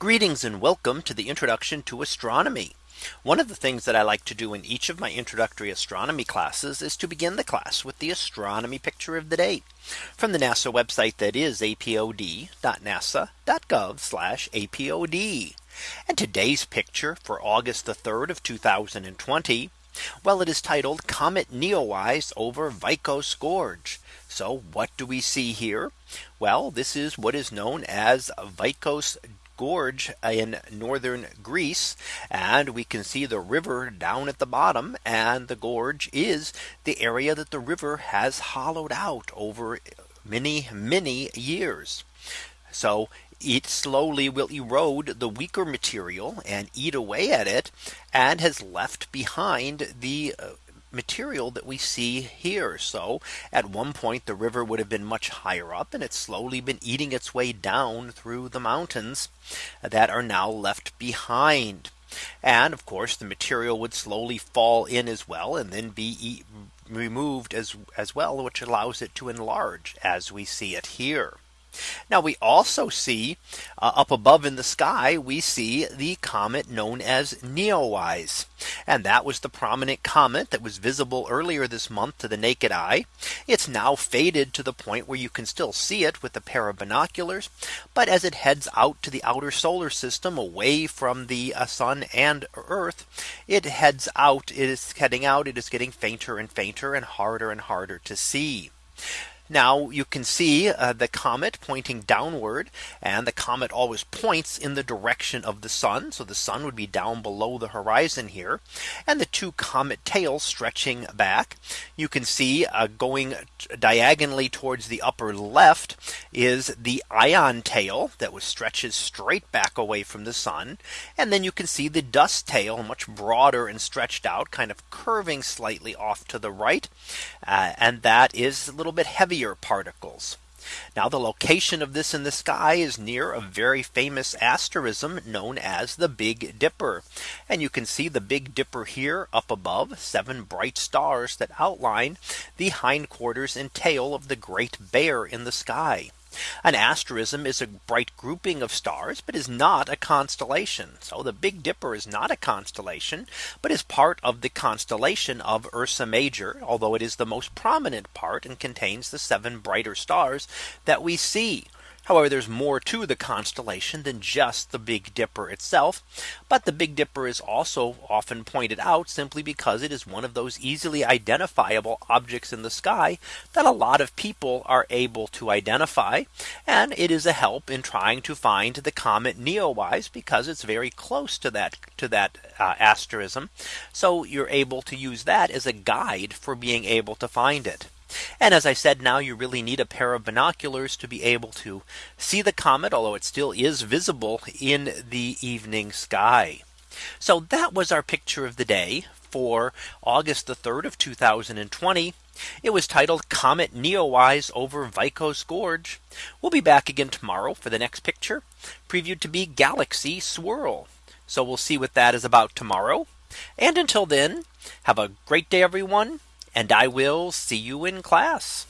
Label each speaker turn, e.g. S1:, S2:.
S1: Greetings and welcome to the introduction to astronomy. One of the things that I like to do in each of my introductory astronomy classes is to begin the class with the astronomy picture of the day from the NASA website that is apod.nasa.gov apod. And today's picture for August the 3rd of 2020. Well, it is titled Comet Neowise over Vikos Gorge. So what do we see here? Well, this is what is known as Vikos Gorge in northern Greece. And we can see the river down at the bottom. And the gorge is the area that the river has hollowed out over many, many years. So it slowly will erode the weaker material and eat away at it and has left behind the uh, material that we see here. So at one point the river would have been much higher up and it's slowly been eating its way down through the mountains that are now left behind. And of course, the material would slowly fall in as well and then be e removed as as well, which allows it to enlarge as we see it here. Now we also see uh, up above in the sky, we see the comet known as Neowise. And that was the prominent comet that was visible earlier this month to the naked eye. It's now faded to the point where you can still see it with a pair of binoculars. But as it heads out to the outer solar system away from the uh, sun and Earth, it heads out, it is heading out, it is getting fainter and fainter and harder and harder to see. Now you can see uh, the comet pointing downward and the comet always points in the direction of the sun. So the sun would be down below the horizon here and the two comet tails stretching back. You can see uh, going diagonally towards the upper left is the ion tail that was stretches straight back away from the sun. And then you can see the dust tail much broader and stretched out kind of curving slightly off to the right. Uh, and that is a little bit heavier particles. Now the location of this in the sky is near a very famous asterism known as the Big Dipper. And you can see the Big Dipper here up above seven bright stars that outline the hindquarters and tail of the great bear in the sky. An asterism is a bright grouping of stars, but is not a constellation. So the Big Dipper is not a constellation, but is part of the constellation of Ursa Major, although it is the most prominent part and contains the seven brighter stars that we see However, there's more to the constellation than just the Big Dipper itself. But the Big Dipper is also often pointed out simply because it is one of those easily identifiable objects in the sky that a lot of people are able to identify. And it is a help in trying to find the comet Neowise because it's very close to that to that uh, asterism. So you're able to use that as a guide for being able to find it. And as I said, now you really need a pair of binoculars to be able to see the comet, although it still is visible in the evening sky. So that was our picture of the day for August the 3rd of 2020. It was titled Comet Neowise over Vikos Gorge. We'll be back again tomorrow for the next picture previewed to be Galaxy Swirl. So we'll see what that is about tomorrow. And until then, have a great day, everyone and I will see you in class.